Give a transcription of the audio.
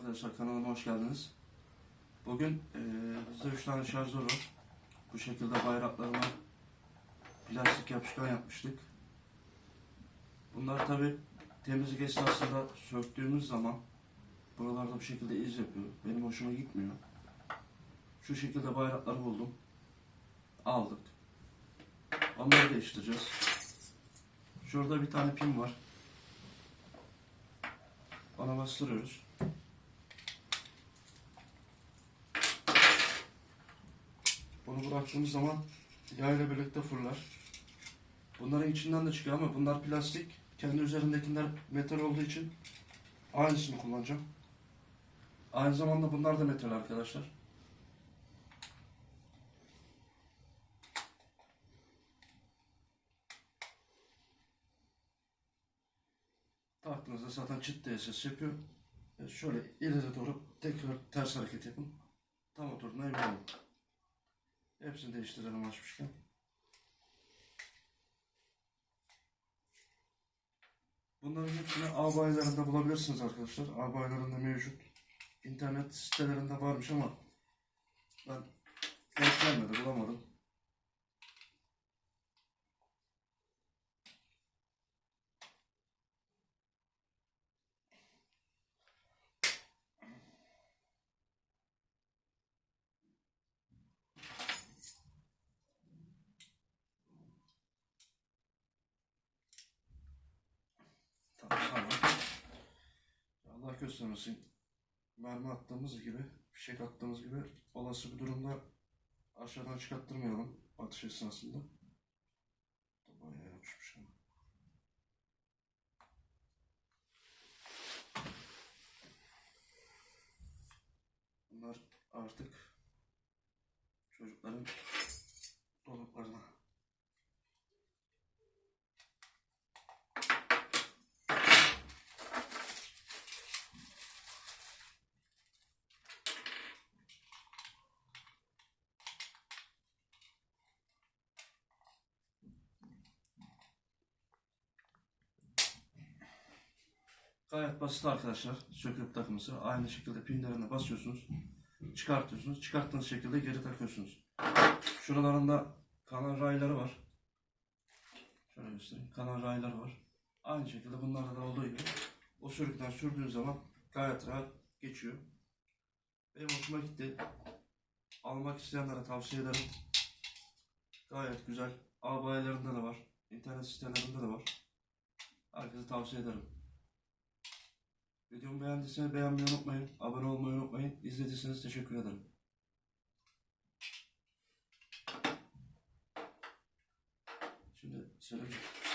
arkadaşlar kanalıma hoş geldiniz. Bugün eee bizde 3 tane şarjör var. Bu şekilde bayraklarına plastik yapışkan yapmıştık. Bunlar tabi temizlik esnasında söktüğümüz zaman buralarda bu şekilde iz yapıyor. Benim hoşuma gitmiyor. Şu şekilde bayrakları buldum. Aldık. Onları değiştireceğiz. Şurada bir tane pin var. Ona bastırıyoruz. Bunu bıraktığımız zaman yağ ile birlikte fırlar. Bunların içinden de çıkıyor ama bunlar plastik. Kendi üzerindekiler metal olduğu için aynısını kullanacağım. Aynı zamanda bunlar da metal arkadaşlar. Taktığınızda zaten çıt diye ses yapıyor. Şöyle ileri doğru tekrar ters hareket yapın. Tam oturduğuna emin olun. Hepsini değiştirelim açmışken. Bunların hepsini A bayilerinde bulabilirsiniz arkadaşlar. A bayilerinde mevcut. İnternet sitelerinde varmış ama ben denk gelmedi, bulamadım. Göstermesin. Mermi attığımız gibi, fişek attığımız gibi olası bir durumda aşağıdan çıkarttırmayalım atış esnasında. Bayağı yapışmış ama. Bunlar artık çocukların Gayet basit arkadaşlar. Söküp takması. Aynı şekilde pinlerine basıyorsunuz. Çıkartıyorsunuz. Çıkarttığınız şekilde geri takıyorsunuz. Şuralarında kanal rayları var. Şöyle göstereyim. Kanal rayları var. Aynı şekilde bunlarda da olduğu gibi o sürükten sürdüğün zaman gayet rahat geçiyor. Benim hoşuma gitti. Almak isteyenlere tavsiye ederim. Gayet güzel. A bayilerinde de var. İnternet sitelerinde de var. Herkese tavsiye ederim. Videomu beğendiyseniz beğenmeyi unutmayın. Abone olmayı unutmayın. İzlediyseniz teşekkür ederim. Şimdi söyleyeceğim.